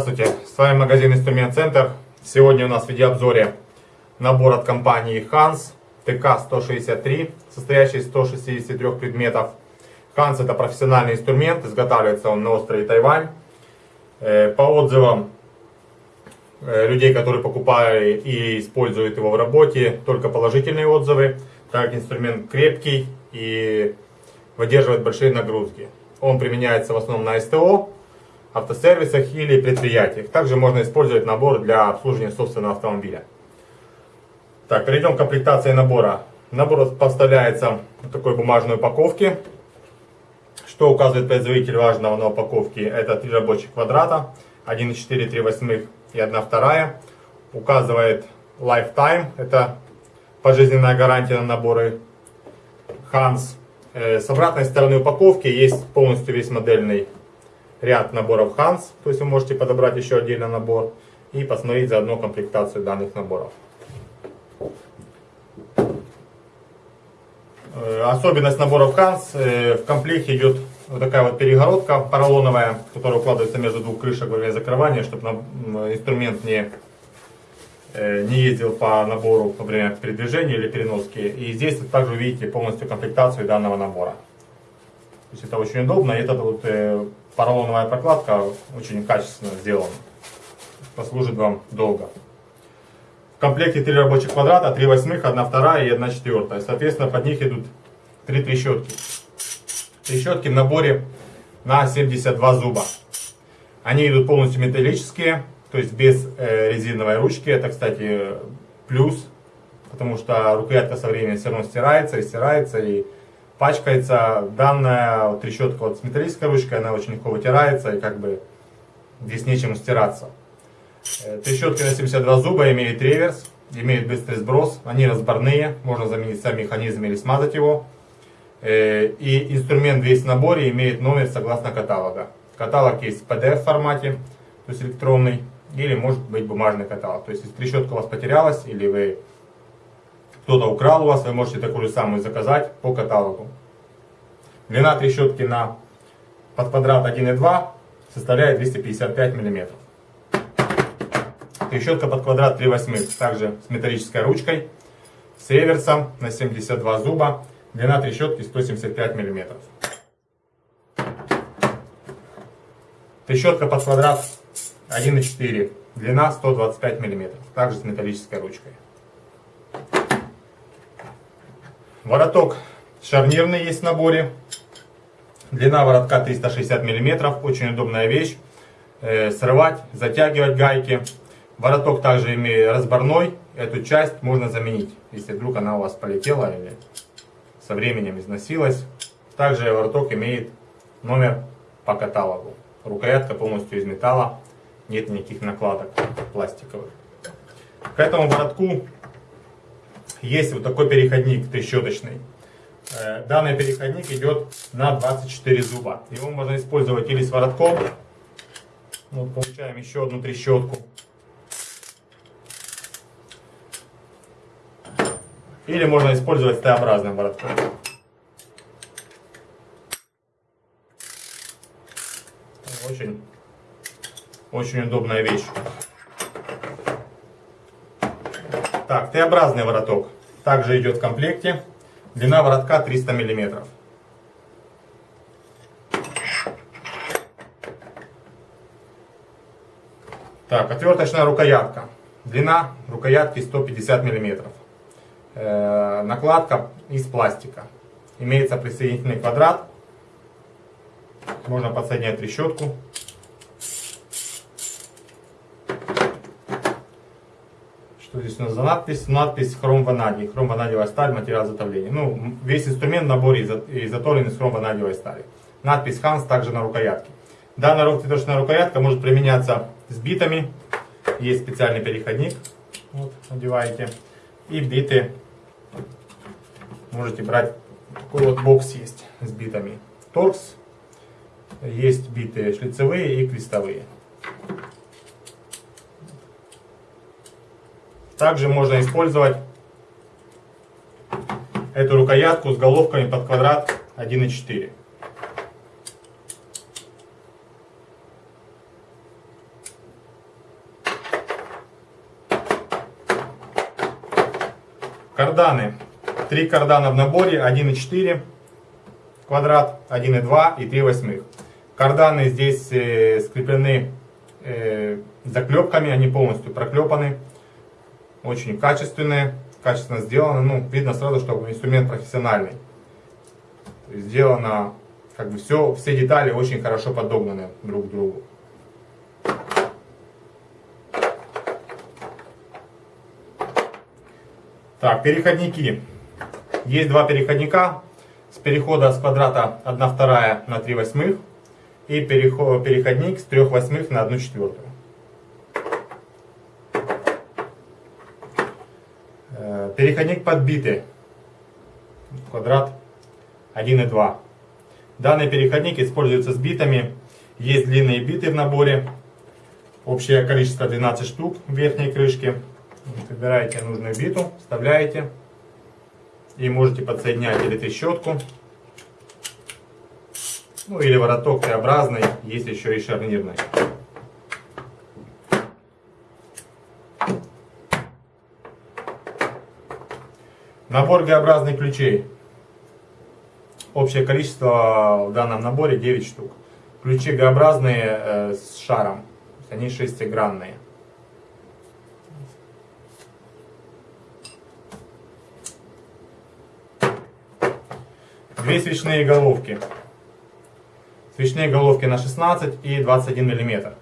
Здравствуйте, с вами магазин Инструмент Центр. Сегодня у нас в видеообзоре набор от компании Hans ТК-163, состоящий из 163 предметов. Hans это профессиональный инструмент, изготавливается он на острове Тайвань. Э, по отзывам э, людей, которые покупали и используют его в работе, только положительные отзывы. Так инструмент крепкий и выдерживает большие нагрузки. Он применяется в основном на СТО, автосервисах или предприятиях. Также можно использовать набор для обслуживания собственного автомобиля. Так, перейдем к комплектации набора. Набор поставляется в такой бумажной упаковке. Что указывает производитель важного на упаковке? Это три рабочих квадрата, 1,4, 3 восьмых и 1 вторая. Указывает Lifetime, это пожизненная гарантия на наборы Hans. Э, с обратной стороны упаковки есть полностью весь модельный ряд наборов Hans, то есть вы можете подобрать еще отдельно набор и посмотреть заодно комплектацию данных наборов. Э, особенность наборов Hans, э, в комплекте идет вот такая вот перегородка поролоновая, которая укладывается между двух крышек во время закрывания, чтобы инструмент не, э, не ездил по набору во время передвижения или переноски. И здесь вы также увидите полностью комплектацию данного набора. То есть это очень удобно. И эта вот поролоновая прокладка очень качественно сделана. Послужит вам долго. В комплекте 3 рабочих квадрата, 3 восьмых, 1 вторая и 1 четвертая. Соответственно, под них идут 3 трещотки. Трещотки в наборе на 72 зуба. Они идут полностью металлические, то есть без э, резиновой ручки. Это, кстати, плюс, потому что рукоятка со временем все равно стирается и стирается, и пачкается. Данная трещотка вот с металлической ручкой, она очень легко вытирается, и как бы здесь нечем стираться. Э, трещотки на 72 зуба имеют реверс, имеют быстрый сброс, они разборные, можно заменить сам механизм или смазать его. Э, и инструмент весь в наборе имеет номер согласно каталога. Каталог есть в PDF формате, то есть электронный, или может быть бумажный каталог. То есть если трещотка у вас потерялась, или вы кто-то украл у вас, вы можете такую же самую заказать по каталогу. Длина трещотки на под квадрат 1,2 составляет 255 миллиметров. Трещотка под квадрат 3 восьмых, также с металлической ручкой, с реверсом на 72 зуба, длина трещотки 175 мм. Трещотка под квадрат 1,4, длина 125 мм, также с металлической ручкой. Вороток шарнирный есть в наборе. Длина воротка 360 мм, очень удобная вещь. Э, срывать, затягивать гайки. Вороток также имеет разборной, эту часть можно заменить, если вдруг она у вас полетела или со временем износилась. Также вороток имеет номер по каталогу. Рукоятка полностью из металла, нет никаких накладок пластиковых. К этому воротку есть вот такой переходник трещоточный. Э, данный переходник идет на 24 зуба. Его можно использовать или с воротком. Вот получаем еще одну трещотку. Или можно использовать Т-образным воротком. Очень, очень удобная вещь. Так, Т-образный вороток также идет в комплекте. Длина воротка 300 миллиметров. Так, отверточная рукоятка. Длина рукоятки 150 миллиметров. Э, накладка из пластика. Имеется присоединительный квадрат. Можно подсоединять трещотку. Что здесь у нас за надпись? Надпись хром ванадий. Хром ванадиевая сталь, материал изготовления. Ну, весь инструмент в наборе изготовлен из хром ванадиевой стали. Надпись Hans также на рукоятке. Данная рукоточная рукоятка может применяться с битами. Есть специальный переходник. Вот, надеваете. И биты можете брать. Такой вот бокс есть с битами. Торкс. Есть биты шлицевые и крестовые. Также можно использовать эту рукоятку с головками под квадрат 1,4. Карданы. Три кардана в наборе 1,4 квадрат, 1,2 и 3 восьмых. Карданы здесь э, скреплены э, заклепками, они полностью проклепаны. Очень качественные, качественно сделаны. Ну, видно сразу, что инструмент профессиональный. Сделано, как бы все, все детали очень хорошо подогнаны друг к другу. Так, переходники. Есть два переходника. С перехода с квадрата 1 вторая на 3 восьмых. И переход, переходник с 3 восьмых на 1 четвертую. Э, переходник подбитый. Квадрат 1,2. Данный переходник используется с битами. Есть длинные биты в наборе. Общее количество 12 штук в верхней крышке. Выбираете нужную биту, вставляете. И можете подсоединять или трещотку. Ну или вороток Т-образный, есть еще и шарнирный. Набор Г-образных ключей. Общее количество в данном наборе 9 штук. Ключи Г-образные э, с шаром. Они шестигранные. Две свечные головки. Свечные головки на 16 и 21 мм.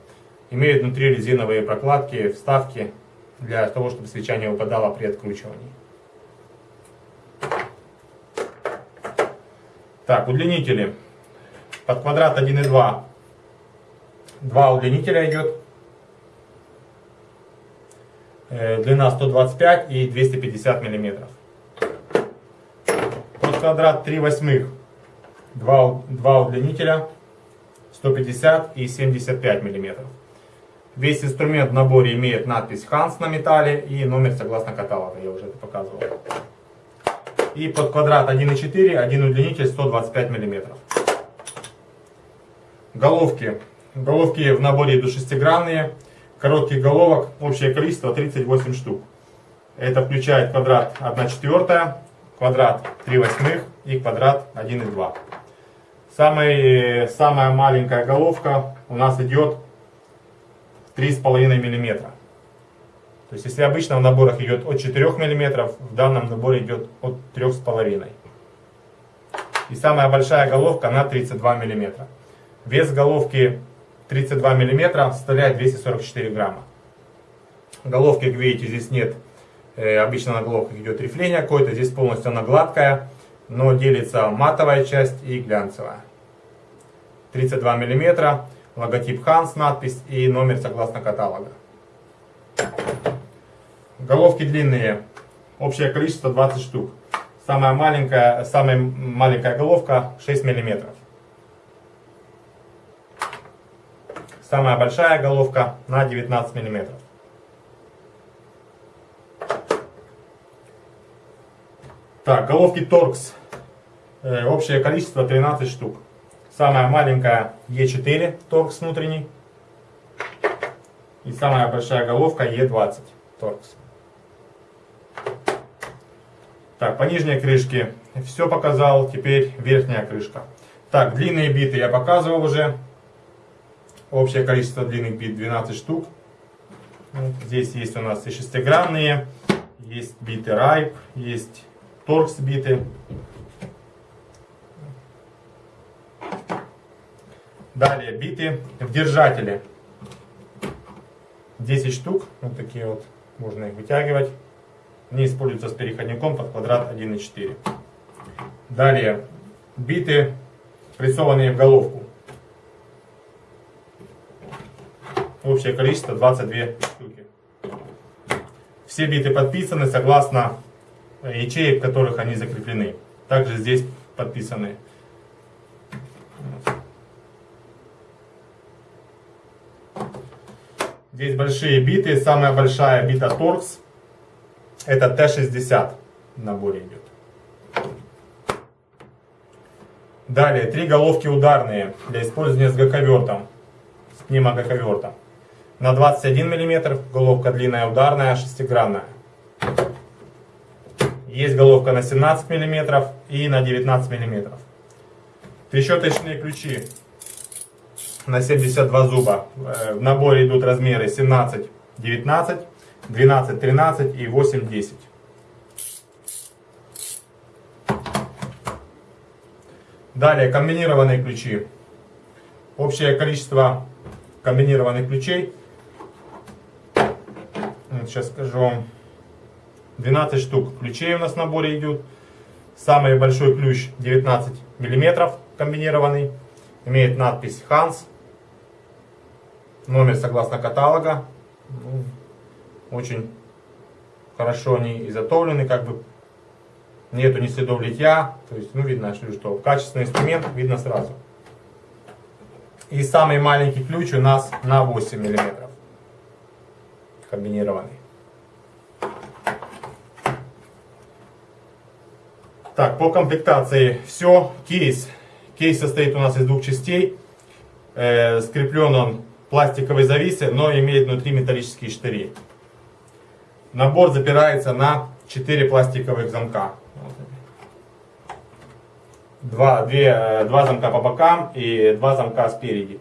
Имеют внутри резиновые прокладки, вставки для того, чтобы свеча не упадала при откручивании. Так, удлинители. Под квадрат 1,2. Два удлинителя идет. Э, длина 125 и 250 миллиметров квадрат 3 восьмых. Два, два удлинителя 150 и 75 миллиметров. Весь инструмент в наборе имеет надпись Hans на металле и номер согласно каталога, я уже это показывал. И под квадрат 1,4 один удлинитель 125 миллиметров. Головки. Головки в наборе идут шестигранные. Коротких головок общее количество 38 штук. Это включает квадрат 1 четвертая, квадрат 3 восьмых и квадрат 1,2. Самый, самая маленькая головка у нас идет 3,5 мм. То есть если обычно в наборах идет от 4 мм, в данном наборе идет от 3,5 И самая большая головка на 32 мм. Вес головки 32 мм составляет 244 грамма. Головки, как видите, здесь нет Э, обычно на головках идет рифление какое-то, здесь полностью она гладкая, но делится матовая часть и глянцевая. 32 мм, логотип Hans, надпись и номер согласно каталога. Головки длинные, общее количество 20 штук. Самая маленькая, самая маленькая головка 6 мм. Самая большая головка на 19 мм. Так, головки торкс. Э, общее количество 13 штук. Самая маленькая Е4 торкс внутренний. И самая большая головка Е20 торкс. Так, по нижней крышке все показал. Теперь верхняя крышка. Так, длинные биты я показывал уже. Общее количество длинных бит 12 штук. Здесь есть у нас и шестигранные, есть биты райп, есть торкс биты. Далее биты в держателе. 10 штук, вот такие вот, можно их вытягивать. Они используются с переходником под квадрат 1,4. Далее биты, прессованные в головку. Общее количество 22 штуки. Все биты подписаны согласно ячеек, в которых они закреплены. Также здесь подписаны. Здесь большие биты. Самая большая бита Torx. Это Т-60 в наборе идет. Далее, три головки ударные для использования с гаковертом, с пневмогаковертом. На 21 мм, головка длинная ударная, шестигранная. Есть головка на 17 мм и на 19 мм. Трещоточные ключи на 72 зуба. Э, в наборе идут размеры 17, 19, 12, 13 и 8, 10. Далее комбинированные ключи. Общее количество комбинированных ключей, сейчас скажу вам, 12 штук ключей у нас в наборе идет. Самый большой ключ 19 миллиметров комбинированный. Имеет надпись Hans. Номер согласно каталога. Очень хорошо они изготовлены, как бы нету ни следов литья. То есть, ну, видно, что качественный инструмент видно сразу. И самый маленький ключ у нас на 8 миллиметров. Комбинированный. Так, по комплектации все. Кейс. Кейс состоит у нас из двух частей. Э, скреплен он пластиковой зависой, но имеет внутри металлические штыри. Набор запирается на 4 пластиковых замка. Два, две, э, два замка по бокам и два замка спереди.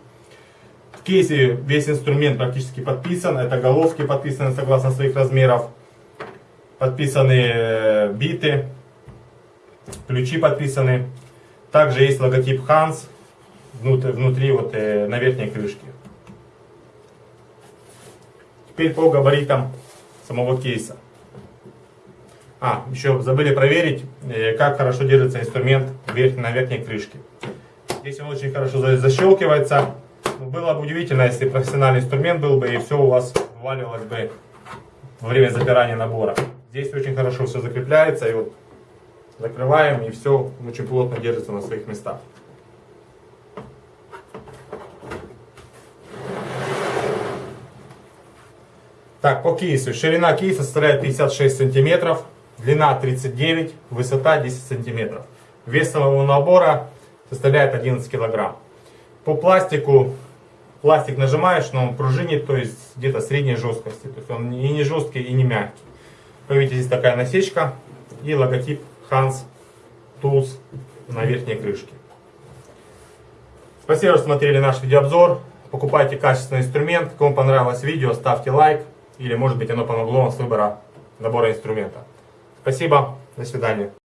В кейсе весь инструмент практически подписан. Это головки подписаны согласно своих размеров. Подписаны э, биты ключи подписаны. Также есть логотип Hans внутри, внутри вот э, на верхней крышке. Теперь по габаритам самого кейса. А, еще забыли проверить, э, как хорошо держится инструмент на верхней крышке. Здесь он очень хорошо защелкивается. Было бы удивительно, если профессиональный инструмент был бы и все у вас вываливалось бы во время запирания набора. Здесь очень хорошо все закрепляется и вот Закрываем и все очень плотно держится на своих местах. Так, по кейсу. Ширина кейса составляет 56 сантиметров, длина 39, высота 10 сантиметров. Вес самого набора составляет 11 килограмм. По пластику, пластик нажимаешь, но он пружинит, то есть где-то средней жесткости. То есть он и не жесткий, и не мягкий. Вы видите, здесь такая насечка и логотип Hans Tools на верхней крышке. Спасибо, что смотрели наш видеообзор. Покупайте качественный инструмент. Кому понравилось видео, ставьте лайк. Или может быть оно помогло вам с выбора набора инструмента. Спасибо. До свидания.